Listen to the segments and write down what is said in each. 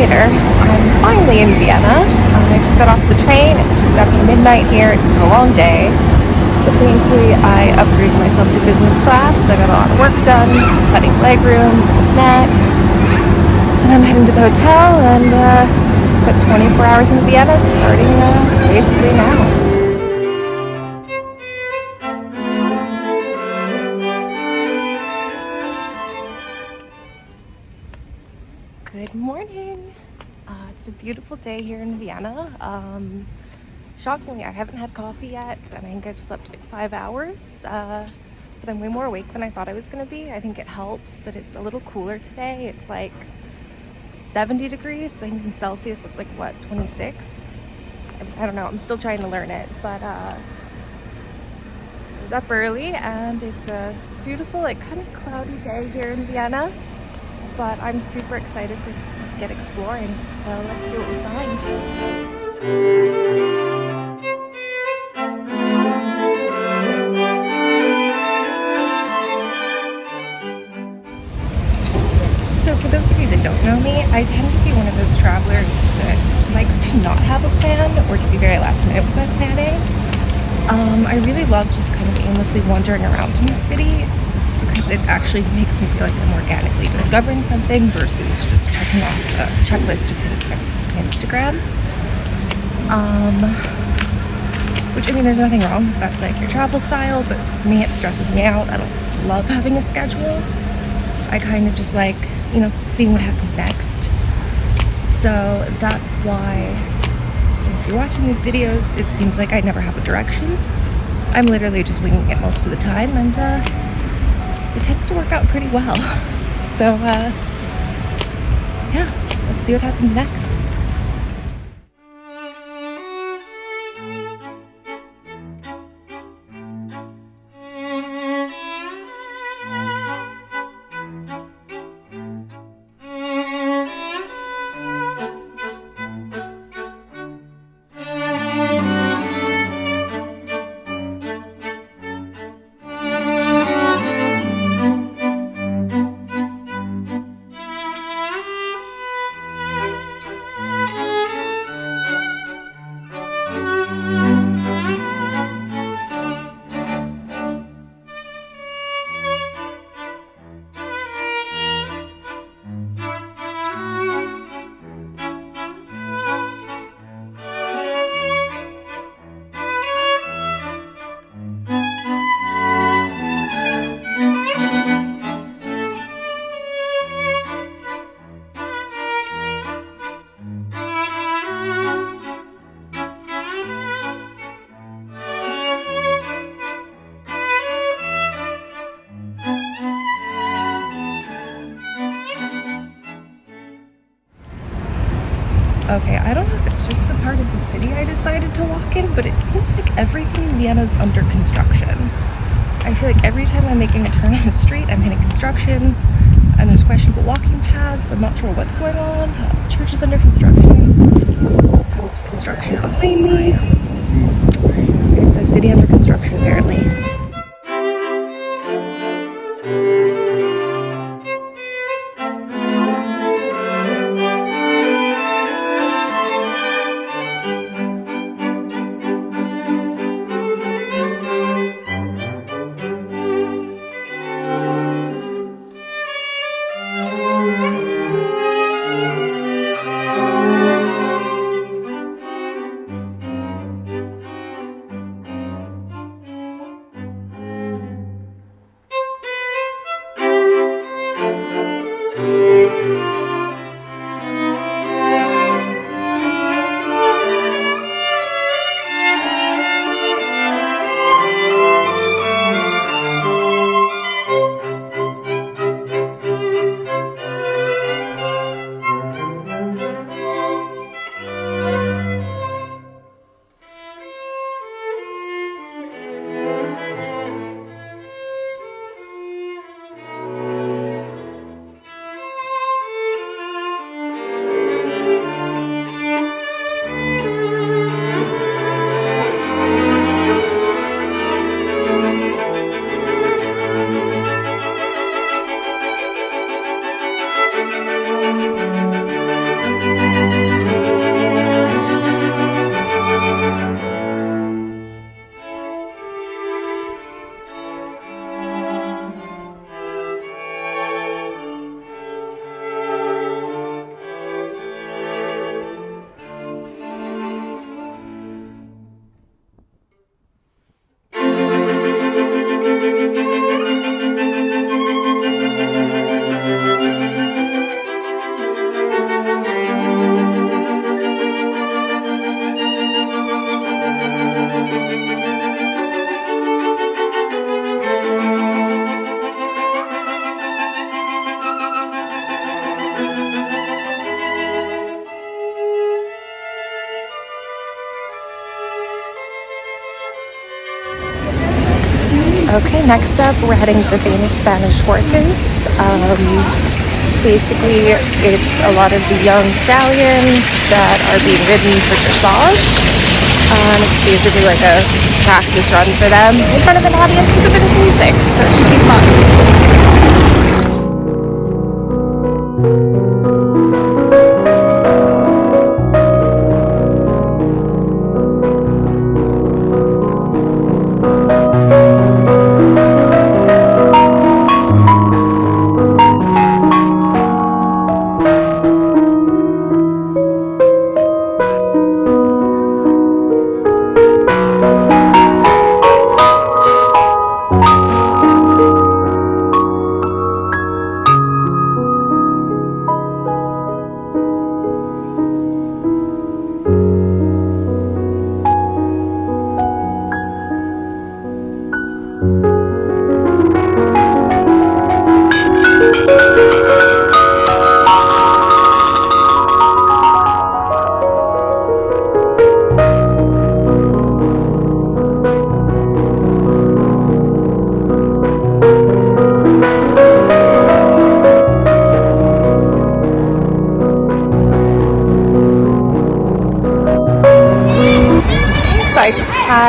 later, I'm finally in Vienna. Um, I just got off the train. It's just after midnight here. It's been a long day. But thankfully, I upgraded myself to business class, so I got a lot of work done, cutting legroom, a snack. So now I'm heading to the hotel and uh, got 24 hours in Vienna starting uh, basically now. Good morning. Uh, it's a beautiful day here in Vienna. Um, shockingly, I haven't had coffee yet, and I think I've slept like five hours. Uh, but I'm way more awake than I thought I was going to be. I think it helps that it's a little cooler today. It's like 70 degrees, so I think in Celsius it's like what 26. I, I don't know. I'm still trying to learn it, but uh, I was up early, and it's a beautiful, like kind of cloudy day here in Vienna but I'm super excited to get exploring. So let's see what we find. So for those of you that don't know me, I tend to be one of those travelers that likes to not have a plan or to be very last minute with my planning. Um, I really love just kind of aimlessly wandering around a new city because it actually makes me feel like I'm organically discovering something versus just checking off a checklist of things I've Instagram. Um, which, I mean, there's nothing wrong if that's like your travel style, but for me, it stresses me out. I don't love having a schedule. I kind of just like, you know, seeing what happens next. So that's why if you're watching these videos, it seems like I never have a direction. I'm literally just winging it most of the time and uh, it tends to work out pretty well. So, uh, yeah, let's see what happens next. Okay, I don't know if it's just the part of the city I decided to walk in, but it seems like everything in Vienna is under construction. I feel like every time I'm making a turn on a street, I'm hitting construction, and there's questionable walking paths, so I'm not sure what's going on. Uh, church is under construction, tons of construction behind me. Música Okay, next up we're heading to the famous Spanish horses. Um, basically, it's a lot of the young stallions that are being ridden for dressage. Um, it's basically like a practice run for them in front of an audience with a bit of music, so it should be fun.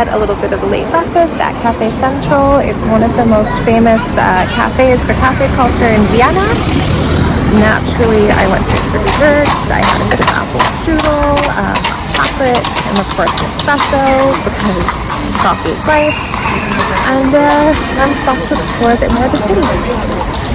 Had a little bit of a late breakfast at Cafe Central. It's one of the most famous uh, cafes for cafe culture in Vienna. Naturally, I went straight for desserts. I had a bit of apple strudel, um, chocolate, and of course an espresso because coffee is life. And uh, I'm stopped to explore a bit more of the city.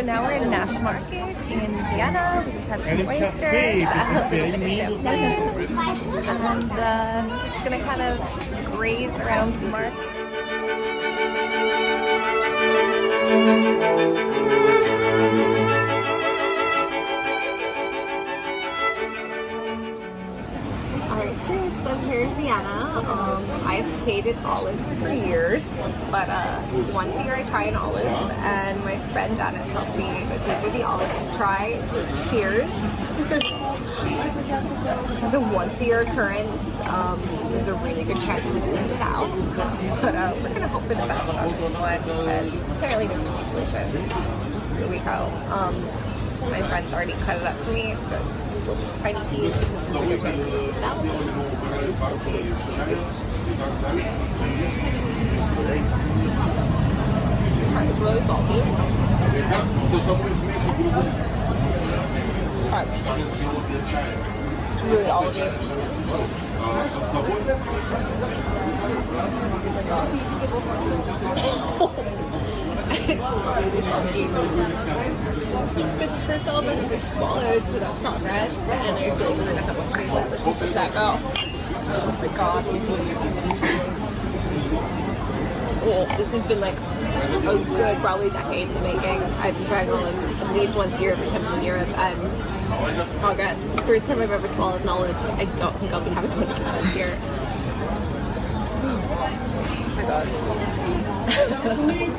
So now we're in Naschmarkt in Vienna. We just had some oysters, a little bit of champagne, and uh, just gonna kind of graze around the market. Hated olives for years, but uh, once a year I try an olive, and my friend Janet tells me that these are the olives to try. So cheers. this is a once a year occurrence. Um, there's a really good chance to switch it out, but uh, we're to hope for the best on this one because apparently they're really delicious. Here we go. Um, my friend's already cut it up for me, so it's just a little tiny piece. This is a good chance switch it's really salty. It's really olive it's really salty. It's first all about to swallowed, so that's progress. And I feel like we're gonna have a crazy episode for Prosecco. Oh my god. This has been like a good probably decade in the making. I've been trying olives at least once a every time I'm in Europe and progress. First time I've ever swallowed olive. I don't think I'll be having one again this year. Oh my god.